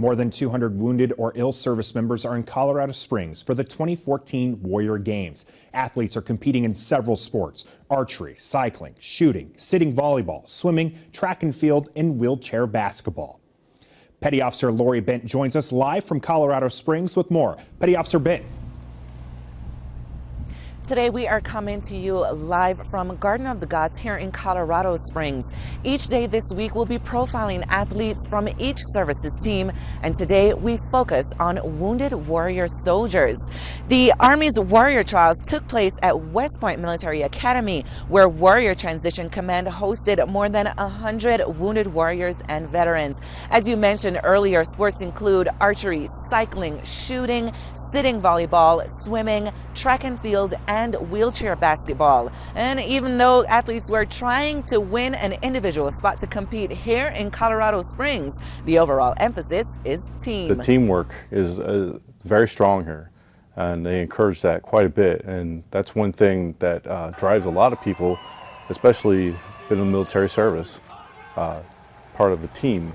More than 200 wounded or ill service members are in Colorado Springs for the 2014 Warrior Games. Athletes are competing in several sports archery, cycling, shooting, sitting volleyball, swimming, track and field, and wheelchair basketball. Petty Officer Lori Bent joins us live from Colorado Springs with more. Petty Officer Bent. Today we are coming to you live from Garden of the Gods here in Colorado Springs. Each day this week we'll be profiling athletes from each services team and today we focus on wounded warrior soldiers. The Army's Warrior Trials took place at West Point Military Academy where Warrior Transition Command hosted more than 100 wounded warriors and veterans. As you mentioned earlier, sports include archery, cycling, shooting, sitting volleyball, swimming, track and field, and wheelchair basketball. And even though athletes were trying to win an individual spot to compete here in Colorado Springs, the overall emphasis is team. The teamwork is uh, very strong here and they encourage that quite a bit and that's one thing that uh, drives a lot of people, especially in the military service, uh, part of the team.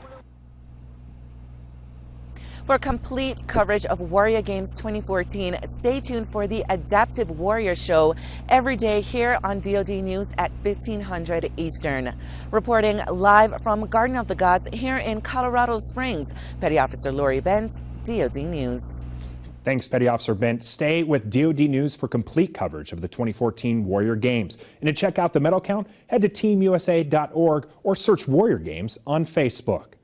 For complete coverage of Warrior Games 2014, stay tuned for the Adaptive Warrior Show every day here on DoD News at 1500 Eastern. Reporting live from Garden of the Gods here in Colorado Springs, Petty Officer Lori Bent, DoD News. Thanks, Petty Officer Bent. Stay with DoD News for complete coverage of the 2014 Warrior Games. And to check out the medal count, head to teamusa.org or search Warrior Games on Facebook.